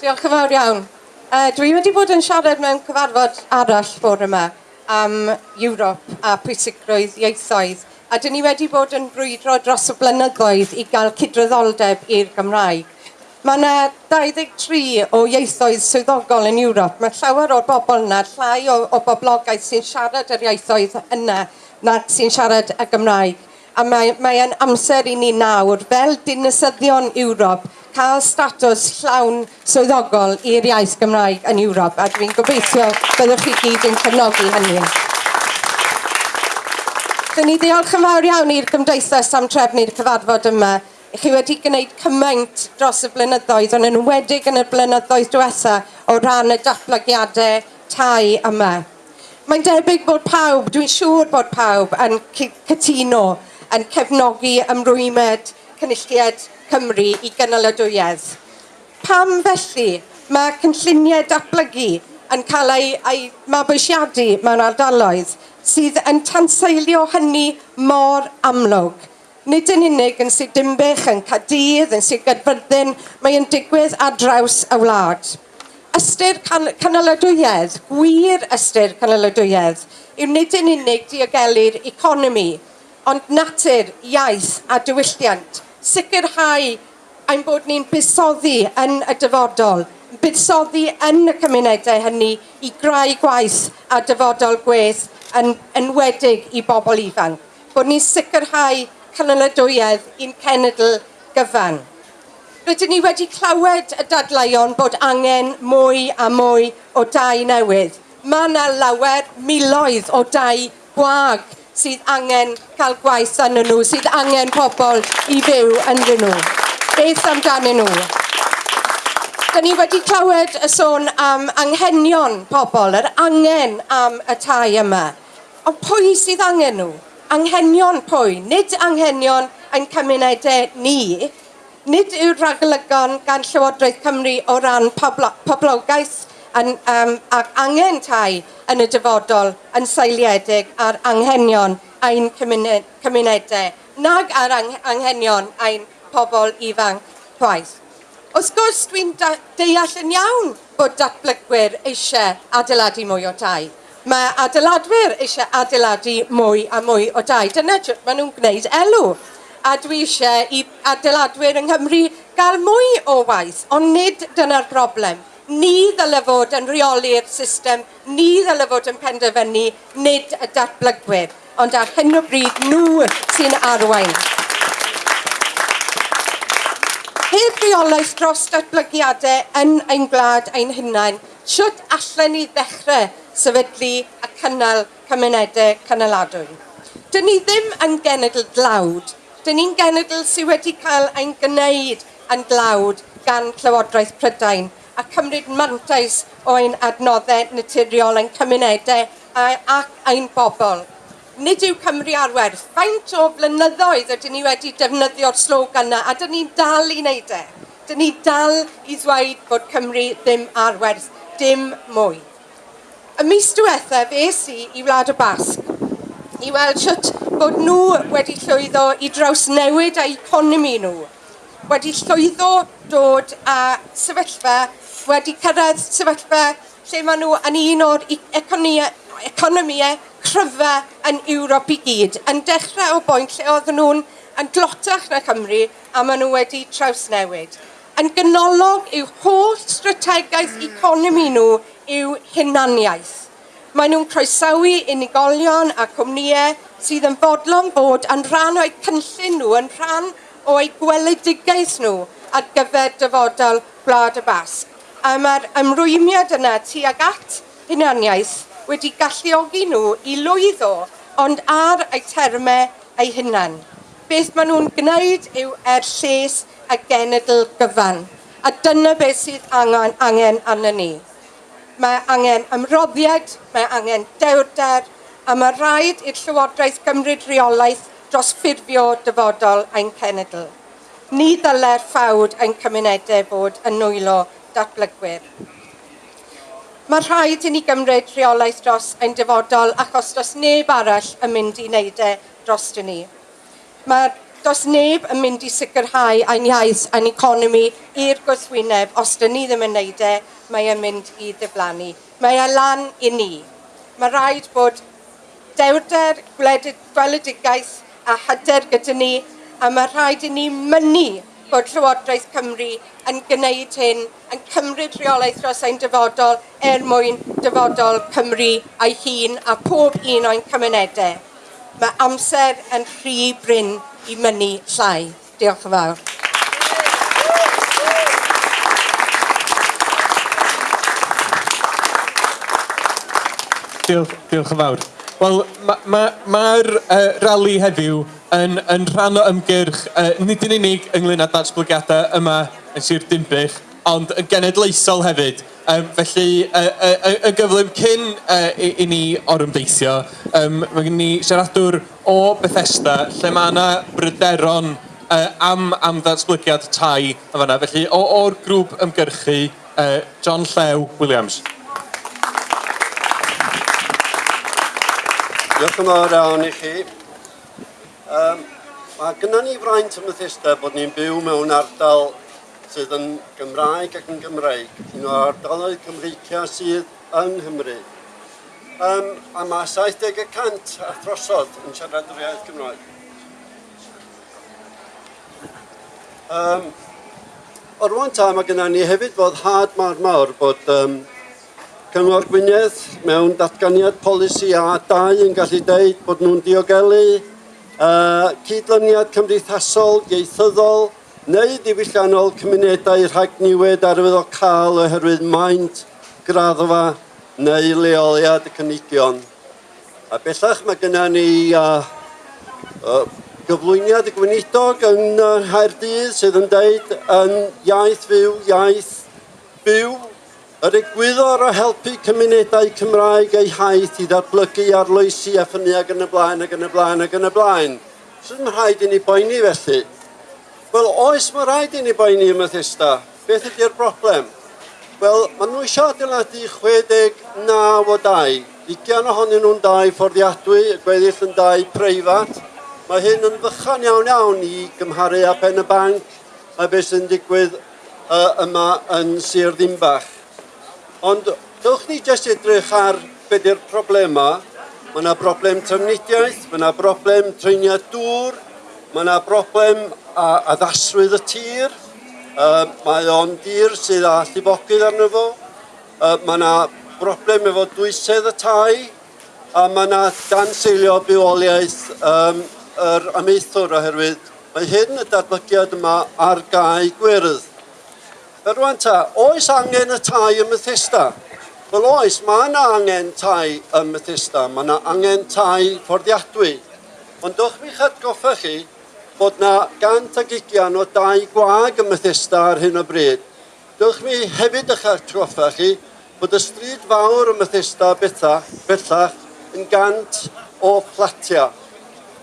Diolch yn fawr iawn. Uh, dwi wedi bod yn siarad mewn cyfarfod arall bore yma am Ewrop a pwysigrwydd ieithoedd. A dyn ni wedi bod yn brwydro dros y blynyddoedd i gael cydraddoldeb i'r Gymraeg. Mae yna 23 o ieithoedd swyddogol yn Ewrop. Mae llawer o'r bobl yna, llai o, o boblogaeth sy'n siarad yr ieithoedd yna na sy'n siarad y Gymraeg. A mae, mae yn amser i ni nawr, fel dinasyddion Ewrop, cael statws llawn swyddogol i'r iaith Gymraeg yn Ewrop a dwi'n gobeithio byddwch chi gyd yn cefnogi hynny. Dyn ni ddiolch yn fawr iawn i'r Gymdeithas am trefnu'r cyfarfod yma. I Chi wedi gwneud cymaint dros y blynyddoedd, ond yn wedig yn y blynyddoedd diwetha o ran y datblygiadau tai yma. Mae'n debyg bod pawb, dwi'n siŵr bod pawb yn cytuno, yn cefnogi ymrwymed, cynulliad Cymru i gynaladwyedd. Pam felly mae cynlluniau datblygu yn cael ei, ei mabwysiadu mewn ardaloedd sydd yn tanseilio hynny mor amlwg. Nid yn unig yn sydd dimbych yn Cadydd, yn sydd gydfyrddin, mae yn digwydd ar draws y wlad. Ystyr can canolydwyedd, gwir ystyr canolydwyedd, yw nid yn unig diogelu'r economi, ond natur, iaith a diwylliant – sicrhau ein bod ni'n buddsoddi yn y dyfodol, buddsoddi yn y cymunedau hynny i grau gwaith a dyfodol gweth yn enwedig i bobl ifanc. Bod ni'n sicrhau cynnyladwyedd i'n cenedl gyfan. Rydyn ni wedi clywed y dadleuon bod angen mwy a mwy o dau newydd. Mae yna lawer miloedd o dau gwag sydd angen cael gwaith yn nhw, sydd angen pobl i fyw yn nhw. Beth amdanyn nhw? Dyna ni wedi clywed y sôn am anghenion pobl, yr angen am y tai yma. Ond pwy sydd angen nhw? Anghenion pwy? Nid anghenion ein cymunedau ni, nid yw'r rhaglygon gan Llywodraeth Cymru o ran pobl poblogaeth yn, um, ac angen tai yn y dyfodol yn seiliedig ar anghenion ein cymuned, cymunedau nag ar anghenion ein pobl ifanc chwaith. Wrth gwrs, dwi'n deall yn iawn bod datblygwyr eisiau adeiladu mwy o tai. Mae adeiladwyr eisiau adeiladu mwy a mwy o dai. Dyna jyst maen nhw'n gwneud elw. A dwi eisiau i adeiladwyr yng Nghymru gael mwy o waith, ond nid dyna'r broblem ni ddyle fod yn reoli'r system, ni ddyle fod yn penderfynu, nid y datblygwyr. Ond ar hyn o bryd, nhw sy'n arwain. Heb reolaeth dros datblygiadau yn ein gwlad ein hunain, siwt allan ni ddechrau sefydlu a cynnal cymunedau cynnaladwy. Dyn ni ddim yn genedl glawd, dyn ni'n genedl sydd wedi cael ein gwneud yn glawd gan Llywodraeth Prydain a cymryd mantais o'n adnoddau naturiol yn cymunedau a, ac ein bobl. Nid yw Cymru ar werth. Faint o flynyddoedd ydym ni wedi defnyddio'r slogan yna a dyn ni'n dal i wneud e. Dyn ni dal i ddweud bod Cymru ddim ar werth, dim mwy. Y mis diwethaf es i i Wlad y Basg i weld siwt bod nhw wedi llwyddo i draws newid a economi nhw, wedi llwyddo dod a sefyllfa wedi cyrraedd sefyllfa lle maen nhw yn un o'r e- economiau cryfa yn Ewrop i gyd, yn dechrau o boint lle oedden nhw'n yn glotach na Cymru a maen nhw wedi trawsnewid. Yn gynolog yw holl strategaeth economi nhw yw hunaniaeth. Mae nhw'n croesawu unigolion a cwmnïau sydd yn fodlon bod yn rhan o'u cynllun nhw, yn rhan o'u gweledigaeth nhw ar gyfer dyfodol Gwlad y Basg a mae'r ymrwymiad yna tuag at hunaniaeth wedi galluogi nhw i lwyddo ond ar eu termau eu hunan. Beth maen nhw'n gwneud yw er lles a genedl gyfan. A dyna beth sydd angen, angen arnyn ni. Mae angen ymroddiad, mae angen dewrder, a mae rhaid i'r Llywodraeth gymryd reolaeth dros ffurfio dyfodol ein cenedl ni ddylai'r ffawd yn cymunedau bod yn nwylo datblygwyr. Mae rhaid i ni gymryd rheolaeth dros ein dyfodol achos dros neb arall yn mynd i wneud e dros ni. Mae does neb yn mynd i sicrhau ein iaith a'n economi i'r gwrthwyneb os dyn ni ddim yn wneud e, mae e'n mynd i ddiflannu. Mae e lan i ni. Mae rhaid bod dewrder, gweledigaeth a hyder gyda ni A mae rhaid i ni mynnu bod Llywodraeth Cymru yn gwneud hyn, yn cymryd rheolaeth dros ein dyfodol er mwyn dyfodol Cymru a'i hun a pob un o'n cymunedau. Mae amser yn rhy bryn i mynnu llai. Diolch yn fawr. Diolch, diolch yn fawr. Wel, mae'r ma, ma, uh, rali heddiw yn, yn rhan o ymgyrch, uh, nid yn unig ynglyn â datblygiadau yma yn Sir Dimbych, ond yn genedlaethol hefyd. Um, felly, y uh, uh, uh, gyflym cyn uh, i, i ni orymdeithio, um, mae gen ni siaradwr o Bethesda, lle mae yna bryderon uh, am, am ddatblygiad tai yn fanna. Felly, o'r grŵp ymgyrchu, uh, John Llew Williams. Diolch yn fawr iawn i chi. Um, mae gyda ni fraint y Methesda bod ni'n byw mewn ardal sydd yn Gymraeg ac yn Gymraeg. un o'r ardaloedd Cymreicia sydd yng Nghymru. Um, a mae 70% a throsodd yn siarad yr iaith Gymraeg. Um, o'r rwan ta, mae gennym ni hefyd fod had mawr mawr bod um, Cyngor Gwynedd mewn datganiad polisi a dau yn gallu deud bod nhw'n diogelu uh, cydlyniad cymdeithasol, ieithyddol, neu ddiwylliannol cymunedau rhag niwed arwyddol cael oherwydd maint, graddfa neu leoliad y cynigion. A bellach mae gennym ni uh, uh, gyflwyniad y gweinidog yn uh, Haerdydd sydd yn deud yn iaith fyw, iaith byw, Yr egwyddor o helpu cymunedau Cymraeg eu haith i ddatblygu arloesi a ffynnu ag yn y blaen ag yn y blaen ag yn y blaen. Sut mae rhaid i ni boeni felly? Wel, oes mae rhaid i ni boeni y Methesda. Beth ydy'r broblem? Wel, maen nhw eisiau adeiladu 69 o dau. Ugian ohonyn nhw'n dau fforddiadwy, y gweddill yn dau preifat. Mae hyn yn fychan iawn iawn i gymharu â pen y banc a beth sy'n digwydd uh, yma yn Sir Ddimbach. Ond dylch ni jyst edrych ar beth yw'r problema. Mae yna broblem trefnidiaeth, mae yna broblem treiniad dŵr, mae yna broblem a, addaswydd y tir, uh, mae o'n dir sydd â llifogydd arno fo, uh, mae yna broblem efo dwysedd y tai, a mae yna dan seilio bywoliaeth um, yr amaethwr oherwydd mae hyn y datblygiad yma ar gau gwyrdd. Rwan ta, oes angen y tai ym Methesda? Wel oes, mae yna angen tai ym Methesda, mae yna angen tai fforddiadwy. Ond dwch mi chadgoffa chi bod yna gant ag ugian o dau gwag ym Methesda ar hyn o bryd. Dwch mi hefyd eich atgoffa chi bod y stryd fawr ym Methesda bethach, bellach yn gant o fflatiau.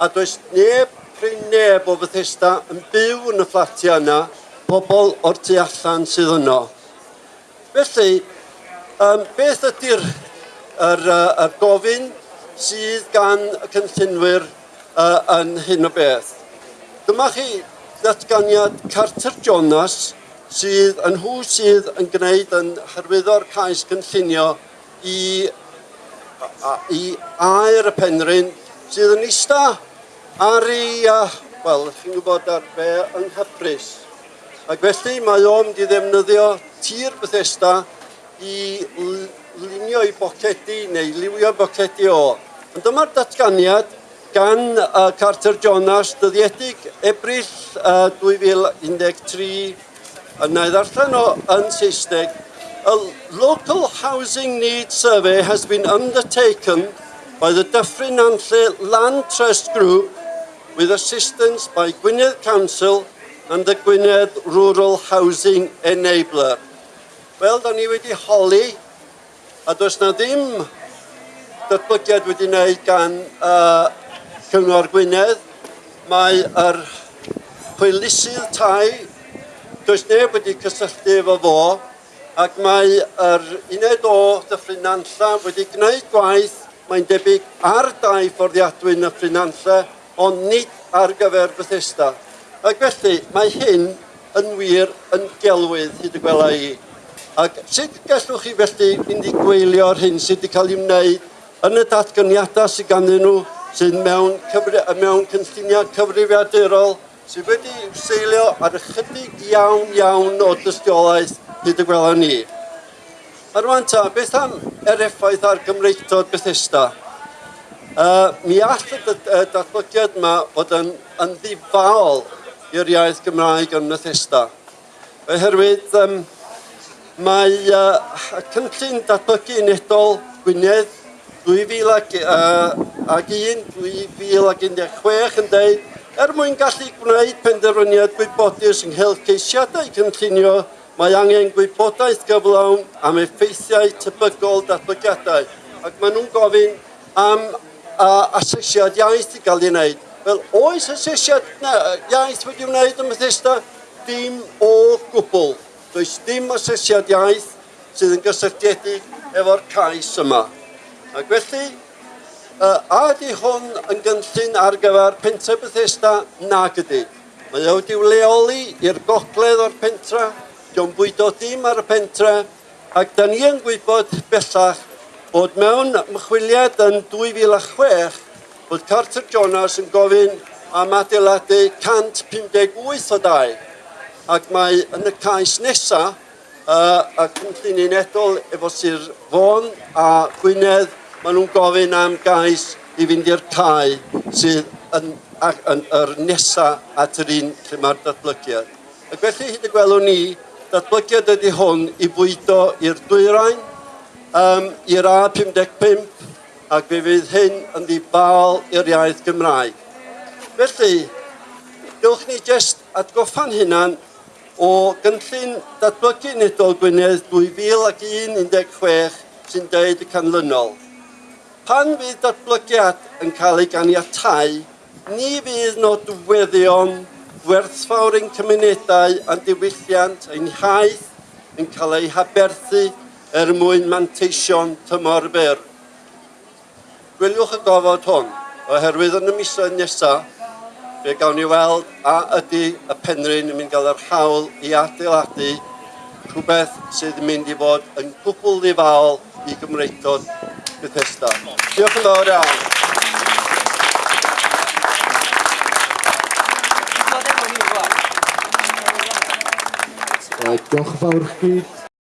A does neb, prin neb o Bethesda yn byw yn y fflatiau yna, pobl o'r tu allan sydd yno. Felly, um, beth ydy'r er, er, yr gofyn sydd gan y cynllunwyr uh, yn hyn o beth? Dyma chi ddatganiad Carter Jonas sydd yn hw sydd yn gwneud yn hyrwyddo'r cais cynllunio i, a, i air y penryn sydd yn eista ar ei, uh, wel, chi'n gwybod ar be, yng Nghyfrys. Ac felly mae o'n di ddefnyddio tir Bethesda i lunio i bocedi neu liwio bocedi o. Ond dyma'r datganiad gan uh, Carter Jonas dyddiedig ebrill uh, 2013 yna i ddarllen o yn Saesneg. A local housing needs survey has been undertaken by the Dyffryn Anlle Land Trust Group with assistance by Gwynedd Council and the Gwynedd Rural Housing Enabler. Wel, da ni wedi holi, a does na ddim datblygiad wedi wneud gan uh, Cyngor Gwynedd. Mae yr hwylusydd tai, does neb wedi cysylltu efo fo, ac mae yr uned o dyffryn Dyffrynanlla wedi gwneud gwaith, mae'n debyg ar dau fforddiadwy yn y Ffrynanlla, ond nid ar gyfer Bethesda. Ac felly, mae hyn yn wir yn gelwydd hyd y gwela i. Ac sut gallwch chi felly mynd i gweilio'r hyn sydd wedi cael ei wneud yn y datganiadau sydd ganddyn nhw, sydd mewn, cyfri, mewn cynlluniau cyfrifiadurol, sydd wedi seilio ar ychydig iawn iawn o dystiolaeth hyd y gwela ni. A rwan ta, beth am yr effaith ar Gymreigdod Bethesda? Uh, mi all y datblygiad yma fod yn, yn ddifaol i'r iaith Gymraeg yn Bethesda. Oherwydd um, mae uh, cynllun datblygu unedol Gwynedd 2000 ag, uh, ag 1, 2016 yn dweud er mwyn gallu gwneud penderfyniad gwybodus ynghylch ceisiadau cynllunio mae angen gwybodaeth gyflawn am effeithiau tebygol datblygiadau ac maen nhw'n gofyn am uh, asesiad iaith i gael ei wneud. Wel, oes asesiad na iaith wedi wneud ym Methesda? Dim o gwbl. Does dim asesiad iaith sydd yn gysylltiedig efo'r cais yma. Ac felly, uh, a ydy hwn yn gynllun ar gyfer pentre Bethesda? Nag ydy. Mae o wedi leoli i'r gogledd o'r pentra, dio'n bwydo dim ar y pentre, ac da ni yn gwybod bellach bod mewn ymchwiliad yn 2006 bod Carter Jonas yn gofyn am adeiladu 158 o dau. Ac mae yn y cais nesaf, uh, y cynllun unedol efo Sir Fôn a Gwynedd, maen nhw'n gofyn am gais i fynd i'r cae sydd yn, ac, yn, yr nesaf at yr un lle mae'r datblygiad. Ac felly hyd y gwelwn ni, datblygiad ydy hwn i bwydo i'r dwyrain, um, i'r A55, ac fe fydd hyn yn ddibal i'r iaith Gymraeg. Felly, gylch ni jyst atgoffa'n hunan o gynllun datblygu unedol Gwynedd 2001-16 sy'n deud y canlynol. Pan fydd datblygiad yn cael ei ganiatau, ni fydd nodweddion gwerthfawr ein cymunedau a'n diwylliant ein haith yn cael ei haberthu er mwyn manteision tymor byr. Gwyliwch y gofod hwn, oherwydd yn y misoedd nesaf, fe gawn ni weld a ydy y penryn yn mynd gael yr hawl i adeiladu rhywbeth sydd yn mynd i fod yn gwbl ddifal i Gymreidod Bethesda. Diolch yn fawr iawn. Diolch yn fawr chi.